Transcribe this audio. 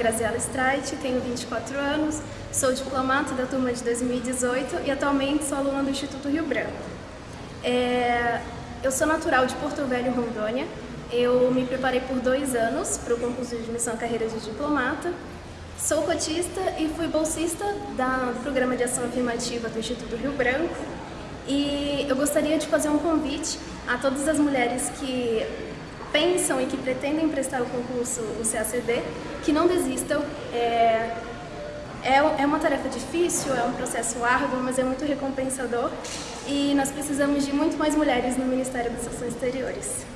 Graziela Streit, tenho 24 anos, sou diplomata da turma de 2018 e atualmente sou aluna do Instituto Rio Branco. É, eu sou natural de Porto Velho, Rondônia. Eu me preparei por dois anos para o concurso de admissão à carreira de diplomata. Sou cotista e fui bolsista do Programa de Ação Afirmativa do Instituto Rio Branco. E eu gostaria de fazer um convite a todas as mulheres que pensam e que pretendem prestar o concurso, o CACD, que não desistam. É, é, é uma tarefa difícil, é um processo árduo, mas é muito recompensador e nós precisamos de muito mais mulheres no Ministério das Ações Exteriores.